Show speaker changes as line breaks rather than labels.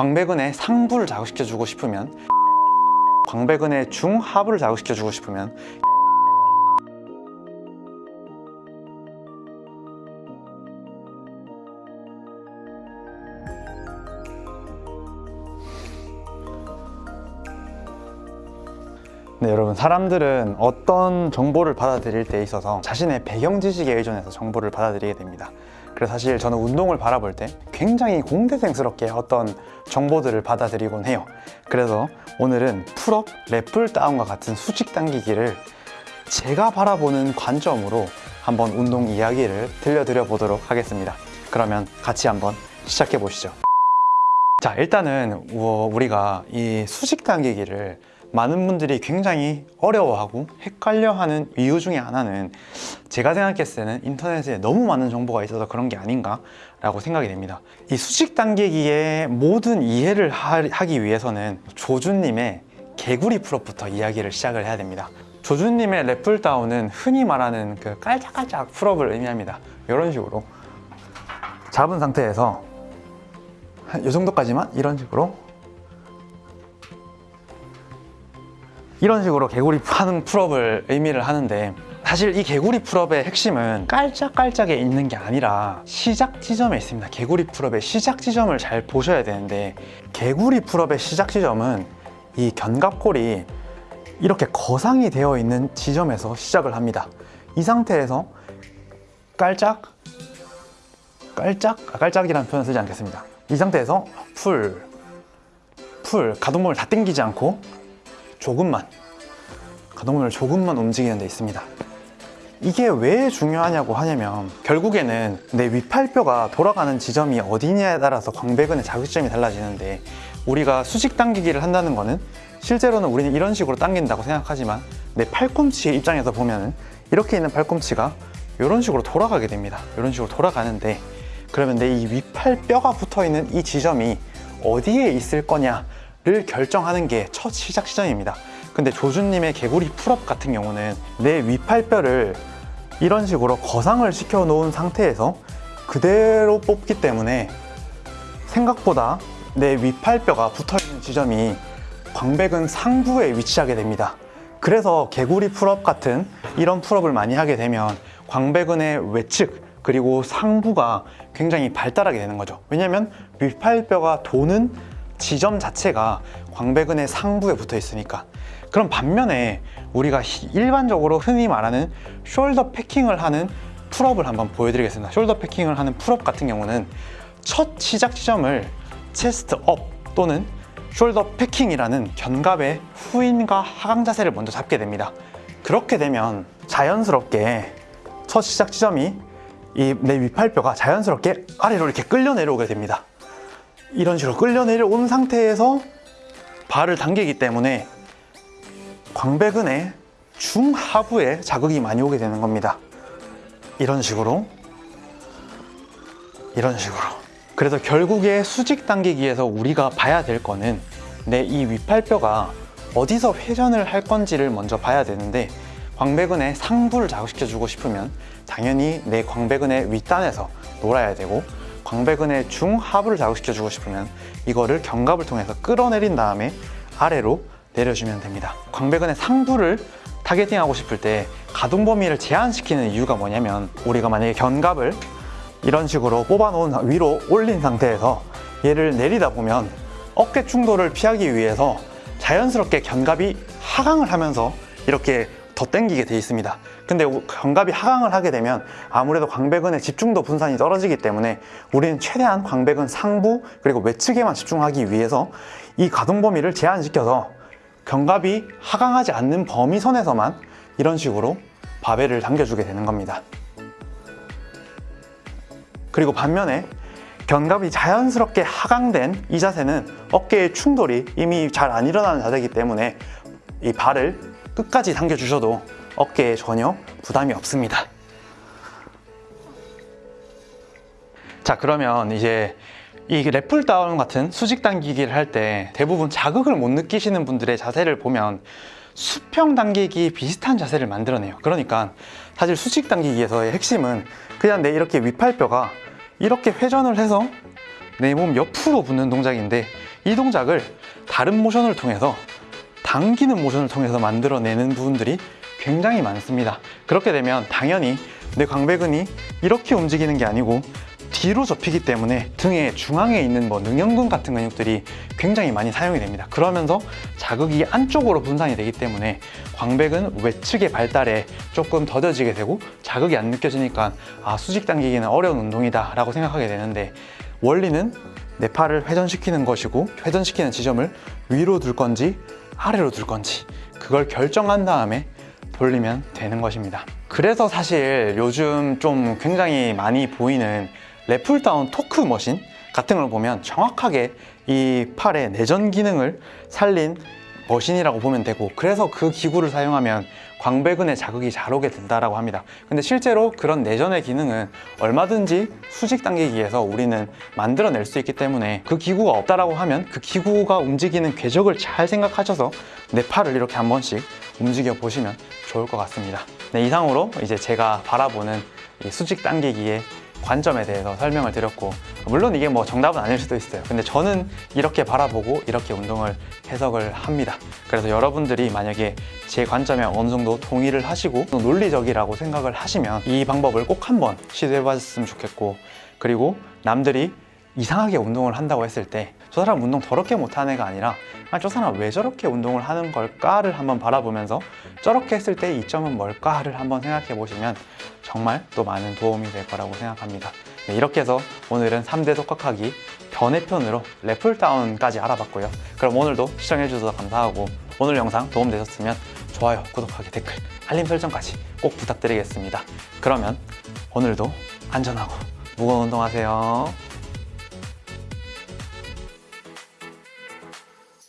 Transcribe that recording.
광배근의 상부를 자극시켜주고 싶으면 광배근의 중하부를 자극시켜주고 싶으면 네, 여러분 사람들은 어떤 정보를 받아들일 때 있어서 자신의 배경 지식에 의존해서 정보를 받아들이게 됩니다. 그래서 사실 저는 운동을 바라볼 때 굉장히 공대생스럽게 어떤 정보들을 받아들이곤 해요. 그래서 오늘은 pull-up, lat pulldown과 같은 수직 당기기를 제가 바라보는 관점으로 한번 운동 이야기를 들려드려 보도록 하겠습니다. 그러면 같이 한번 시작해 보시죠. 자, 일단은 우- 우리가 이 수직 당기기를 많은 분들이 굉장히 어려워하고 헷갈려하는 이유 중에 하나는 제가 생각했을 때는 인터넷에 너무 많은 정보가 있어서 그런 게 아닌가 라고 생각이 됩니다. 이 수직 당기기의 모든 이해를 하- 하기 위해서는 조준님의 개구리 pull-up부터 이야기를 시작을 해야 됩니다. 조준님의 lat pulldown은 흔히 말하는 그 깔짝깔짝 pull-up을 의미합니다. 이런 식으로 잡은 상태에서 한 이 정도까지만 이런 식으로 이런 식으로 개구리 하는 pull-up을 의미를 하는데 사실 이 개구리 pull-up의 핵심은 깔짝깔짝에 있는 게 아니라 시작 지점에 있습니다. 개구리 pull-up의 시작 지점을 잘 보셔야 되는데 개구리 pull-up의 시작 지점은 이 견갑골이 이렇게 거상이 되어 있는 지점에서 시작을 합니다. 이 상태에서 깔짝 깔짝 아, 깔짝이라는 표현 쓰지 않겠습니다. 이 상태에서 full, full 가동범위를 다 당기지 않고 조금만 가동범위를 조금만 움직이는 데 있습니다. 이게 왜 중요하냐고 하냐면 결국에는 내 위팔뼈가 돌아가는 지점이 어디냐에 따라서 광배근의 자극점이 달라지는데 우리가 수직 당기기를 한다는 거는 실제로는 우리는 이런 식으로 당긴다고 생각하지만 내 팔꿈치의 입장에서 보면은 이렇게 있는 팔꿈치가 이런 식으로 돌아가게 됩니다. 이런 식으로 돌아가는데 그러면 내 이 위팔뼈가 붙어 있는 이 지점이 어디에 있을 거냐 를 결정하는 게 첫 시작 지점입니다 근데 조준님의 개구리 pull-up 같은 경우는 내 위팔뼈를 이런 식으로 거상을 시켜 놓은 상태에서 그대로 뽑기 때문에 생각보다 내 위팔뼈가 붙어 있는 지점이 광배근 상부에 위치하게 됩니다. 그래서 개구리 pull-up 같은 이런 pull-up을 많이 하게 되면 광배근의 외측 그리고 상부가 굉장히 발달하게 되는 거죠. 왜냐하면 위팔뼈가 도는 지점 자체가 광배근의 상부에 붙어 있으니까. 그럼 반면에 우리가 히- 일반적으로 흔히 말하는 shoulder packing을 하는 pull-up을 한번 보여드리겠습니다. shoulder packing을 하는 pull-up 같은 경우는 첫 시작 지점을 chest up 또는 shoulder packing이라는 견갑의 후인과 하강 자세를 먼저 잡게 됩니다. 그렇게 되면 자연스럽게 첫 시작 지점이 이내 위팔뼈가 자연스럽게 아래로 이렇게 끌려 내려오게 됩니다. 이런 식으로 끌려 내려온 상태에서 발을 당기기 때문에 광배근의 중하부에 자극이 많이 오게 되는 겁니다. 이런 식으로 이런 식으로 그래서 결국에 수직 당기기에서 우리가 봐야 될 거는 내이 위팔뼈가 어디서 회전을 할 건지를 먼저 봐야 되는데 광배근의 상부를 자극시켜 주고 싶으면 당연히 내 광배근의 윗단에서 놀아야 되고 광배근의 중하부를 자극시켜 주고 싶으면 이거를 견갑을 통해서 끌어내린 다음에 아래로 내려주면 됩니다. 광배근의 상부를 타겟팅하고 싶을 때 가동 범위를 제한시키는 이유가 뭐냐면 우리가 만약에 견갑을 이런 식으로 뽑아놓은 상- 위로 올린 상태에서 얘를 내리다 보면 어깨 충돌을 피하기 위해서 자연스럽게 견갑이 하강을 하면서 이렇게 더 당기게 돼 있습니다. 근데 우- 견갑이 하강을 하게 되면 아무래도 광배근의 집중도 분산이 떨어지기 때문에 우리는 최대한 광배근 상부 그리고 외측에만 집중하기 위해서 이 가동 범위를 제한시켜서 견갑이 하강하지 않는 범위 선에서만 이런 식으로 바벨을 당겨주게 되는 겁니다. 그리고 반면에 견갑이 자연스럽게 하강된 이 자세는 어깨의 충돌이 이미 잘 안 일어나는 자세이기 때문에 이 발을 끝까지 당겨 주셔도 어깨에 전혀 부담이 없습니다. 자 그러면 이제 이 랩풀 다운 같은 수직 당기기를 할 때 대부분 자극을 못 느끼시는 분들의 자세를 보면 수평 당기기 비슷한 자세를 만들어내요. 그러니까 사실 수직 당기기에서의 핵심은 그냥 내 이렇게 위팔뼈가 이렇게 회전을 해서 내 몸 옆으로 붙는 동작인데 이 동작을 다른 모션을 통해서 당기는 모션을 통해서 만들어내는 부분들이 굉장히 많습니다. 그렇게 되면 당연히 내 광배근이 이렇게 움직이는 게 아니고 뒤로 접히기 때문에 등의 중앙에 있는 뭐 능형근 같은 근육들이 굉장히 많이 사용이 됩니다. 그러면서 자극이 안쪽으로 분산이 되기 때문에 광배근 외측의 발달에 조금 더뎌지게 되고 자극이 안 느껴지니까 아 수직 당기기는 어려운 운동이다 라고 생각하게 되는데 원리는 내 팔을 회전시키는 것이고 회전시키는 지점을 위로 둘 건지 아래로 둘 건지 그걸 결정한 다음에 돌리면 되는 것입니다. 그래서 사실 요즘 좀 굉장히 많이 보이는 lat pulldown torque machine 같은 걸 보면 정확하게 이 팔의 내전 기능을 살린 머신이라고 보면 되고 그래서 그 기구를 사용하면 광배근에 자극이 잘 오게 된다라고 합니다. 근데 실제로 그런 내전의 기능은 얼마든지 수직 당기기에서 우리는 만들어낼 수 있기 때문에 그 기구가 없다라고 하면 그 기구가 움직이는 궤적을 잘 생각하셔서 내 팔을 이렇게 한 번씩 움직여 보시면 좋을 것 같습니다. 네, 이상으로 이제 제가 바라보는 이 수직 당기기의 관점에 대해서 설명을 드렸고 물론 이게 뭐 정답은 아닐 수도 있어요. 근데 저는 이렇게 바라보고 이렇게 운동을 해석을 합니다. 그래서 여러분들이 만약에 제 관점에 어느 정도 동의를 하시고 또 논리적이라고 생각을 하시면 이 방법을 꼭 한번 시도해 봤으면 좋겠고 그리고 남들이 이상하게 운동을 한다고 했을 때 저 사람 운동 더럽게 못하는 애가 아니라 아, 저 사람 왜 저렇게 운동을 하는 걸까를 한번 바라보면서 저렇게 했을 때 이점은 뭘까를 한번 생각해 보시면 정말 또 많은 도움이 될 거라고 생각합니다. 네, 이렇게 해서 오늘은 3대 독학하기 변해편으로 래플다운까지 알아봤고요. 그럼 오늘도 시청해 주셔서 감사하고 오늘 영상 도움되셨으면 좋아요, 구독하기, 댓글, 알림 설정까지 꼭 부탁드리겠습니다. 그러면 오늘도 안전하고 무거운 운동하세요.